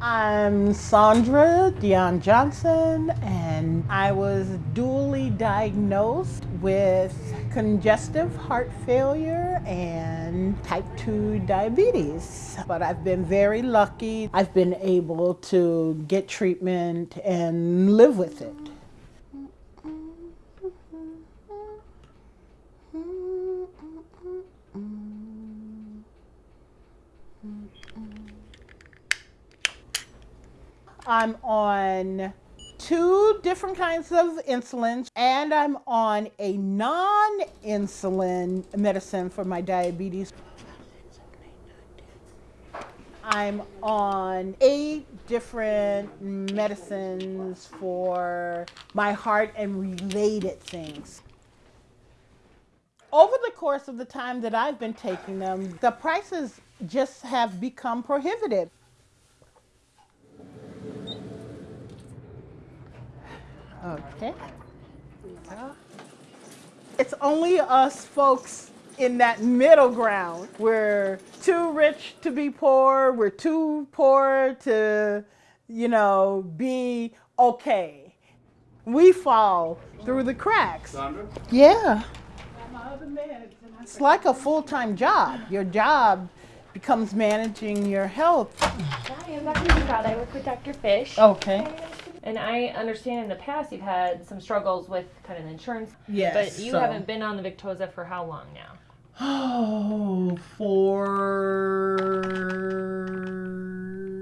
I'm Sandra Dion Johnson, and I was dually diagnosed with congestive heart failure and type 2 diabetes. But I've been very lucky. I've been able to get treatment and live with it. I'm on two different kinds of insulin and I'm on a non-insulin medicine for my diabetes. I'm on eight different medicines for my heart and related things. Over the course of the time that I've been taking them, the prices just have become prohibitive. Okay. It's only us folks in that middle ground. We're too rich to be poor. We're too poor to, you know, be okay. We fall through the cracks. Sandra? Yeah. It's like a full-time job. Your job becomes managing your health. Hi, I'm Dr. Ducrowd. I work with Dr. Fish. Okay. And I understand in the past you've had some struggles with kind of insurance. Yes, But you so- haven't been on the Victoza for how long now? Oh, for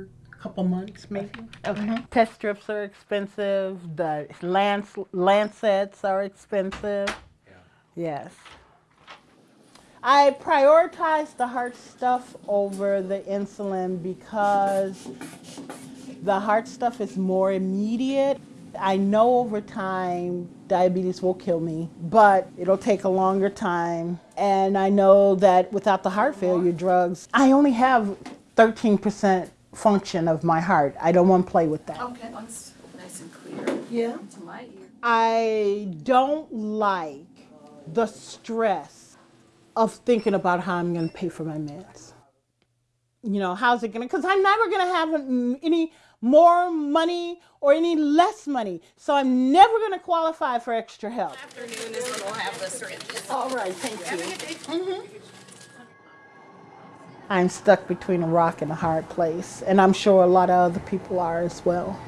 a couple months maybe. Okay. Mm-hmm. Test strips are expensive. The lance, lancets are expensive. Yeah. Yes. I prioritize the heart stuff over the insulin because the heart stuff is more immediate. I know over time diabetes will kill me, but it'll take a longer time. And I know that without the heart failure drugs, I only have 13% function of my heart. I don't want to play with that. Okay, that's nice and clear. Yeah. To my ear. I don't like the stress of thinking about how I'm going to pay for my meds. You know, how's it going to, because I'm never going to have any more money or any less money. So I'm never going to qualify for extra help. Afternoon is when we'll have the syringes. All right, thank you. I'm stuck between a rock and a hard place, and I'm sure a lot of other people are as well.